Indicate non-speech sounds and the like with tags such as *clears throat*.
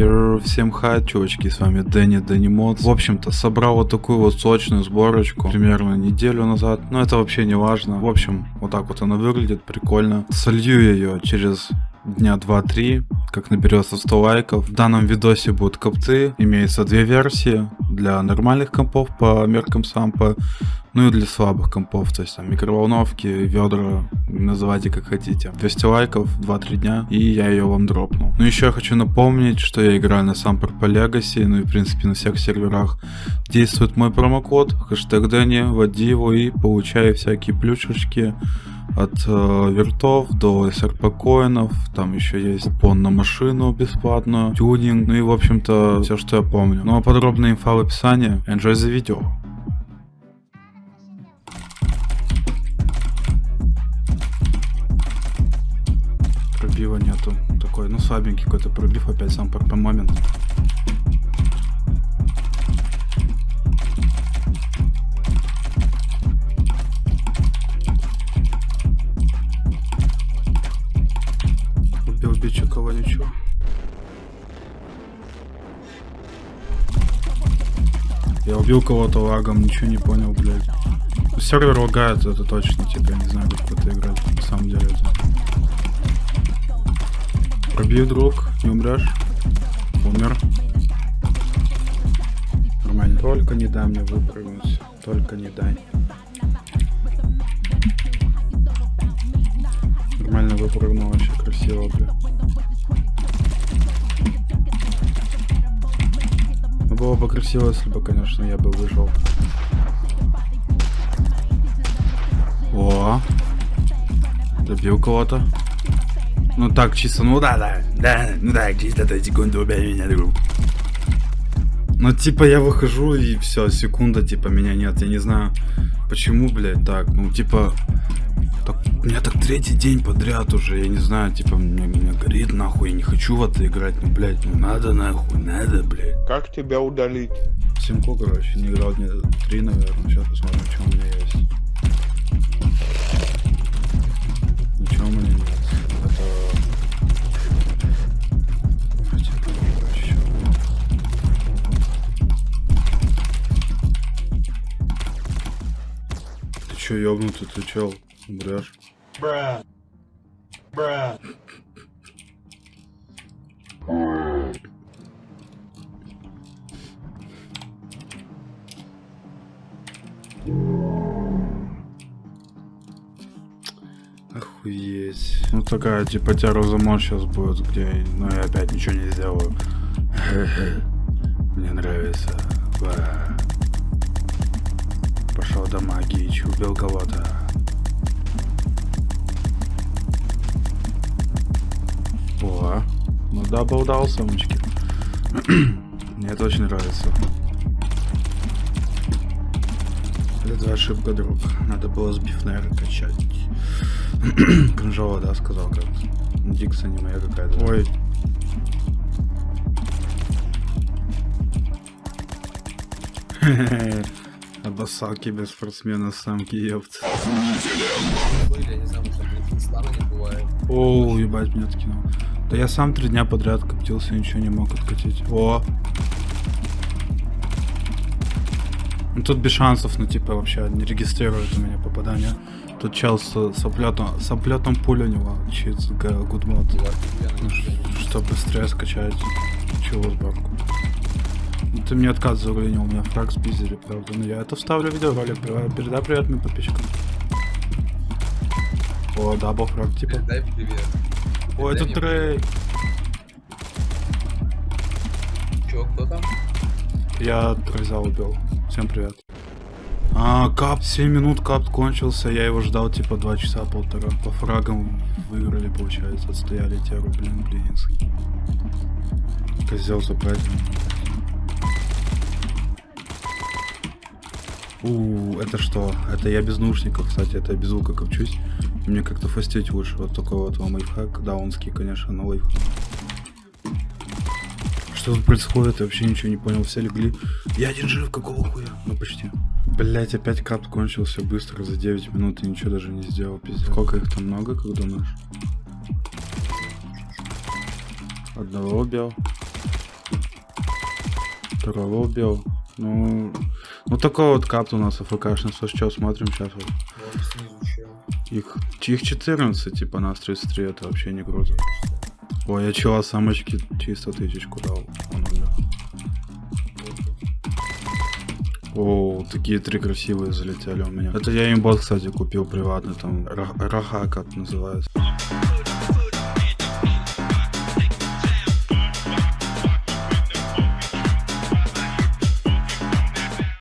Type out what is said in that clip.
Yo, всем хай, чувачки, с вами Дэнни Дэнни Мод. В общем-то, собрал вот такую вот сочную сборочку примерно неделю назад, но это вообще не важно. В общем, вот так вот она выглядит, прикольно. Солью ее через дня 2-3, как наберется 100 лайков. В данном видосе будут копцы, имеется две версии, для нормальных компов по меркам сампа, ну и для слабых компов, то есть там микроволновки, ведра, называйте как хотите. 200 лайков, 2-3 дня, и я ее вам дропну. Ну еще я хочу напомнить, что я играю на SAMP-RP Legacy, ну и в принципе на всех серверах. Действует мой промокод, хэштег Дэнни, вводи его и получай всякие плюшечки от э, вертов до SRP коинов, там еще есть купон на машину бесплатную, тюнинг, ну и в общем-то все, что я помню. Ну а подробная инфа в описании. Enjoy the video. Пробива нету. Такой, ну слабенький какой-то пробив опять сам по момент. Убил бича ничего. Я убил кого-то лагом, ничего не понял, блядь. Сервер лагает, это точно, типа, я не знаю, как это играть, на самом деле это. Пробью, друг, не умрешь. Умер. Нормально. Только не дай мне выпрыгнуть. Только не дай. Нормально выпрыгнул, вообще красиво, бля. Ну, было бы красиво, если бы, конечно, я бы выжил. О, добил кого-то. Ну так, чисто, ну да, да, да, ну так, чисто то секунду убей меня, друг. Ну типа я выхожу и все, секунда, типа меня нет, я не знаю, почему, блядь, так, ну типа, так, у меня так третий день подряд уже, я не знаю, типа, мне, меня горит нахуй, я не хочу в это играть, ну, блядь, ну надо нахуй, надо, блядь. Как тебя удалить? Симку, короче, не играл дня три, наверное, сейчас посмотрим, что у меня есть. Чё, ты чел? Умрешь? Bruh. Bruh. Охуеть. Ну такая типа террозамон сейчас будет, где... Ну я опять ничего не сделаю. *laughs* Мне нравится. Ва. До магии, убил кого-то. О, ну дабл дал, самочки. Мне это очень нравится. Это ошибка, друг. Надо было сбив, наверное, качать. *clears throat* Кринжово, да, сказал как. Дикса не моя какая-то. Ой. *laughs* Обоссал киберспортсмена самки, ёпт. Оу, ебать, меня откинул. Да я сам три дня подряд коптился, ничего не мог откатить. О! Ну тут без шансов, ну типа вообще не регистрирует у меня попадание. Тут чел с, с оплетом, с оплетом пуль у него, чит гудмод. Ну, что быстрее скачать чего сборку. Ты мне откат заруинил, у меня фраг спиздили, правда. Но я это вставлю в видеоролик, Передай- передай привет моим подписчикам. О, double frag, типа. Дай привет. О, это Трей. Чё, кто там? Я Трейза убил. Всем привет. А, кап, 7 минут кап кончился, я его ждал типа 2 часа полтора. По фрагам выиграли, получается, отстояли теру, блин, блинский. Козел забрать. У, это что? Это я без наушников, кстати, это я без звука копчусь. И мне как-то фастить лучше. Вот такой вот вам лайфхак. Даунский, конечно, но лайфхак. Что тут происходит? Я вообще ничего не понял. Все легли. Я один жив, какого хуя? Ну почти. Блять, опять кап кончился быстро за 9 минут и ничего даже не сделал. Пиздец. Сколько их там много, как думаешь? Одного убил. Второго убил. Ну, ну такой вот капт у нас АФКшный. Слушай, что смотрим сейчас вот. Их, их 14, типа нас 33, это вообще не круто. Ой, я чела самочки чисто тысячку дал. Он умер. О, такие три красивые залетели у меня. Это я имбот, кстати, купил приватный, там Ра- Раха как называется.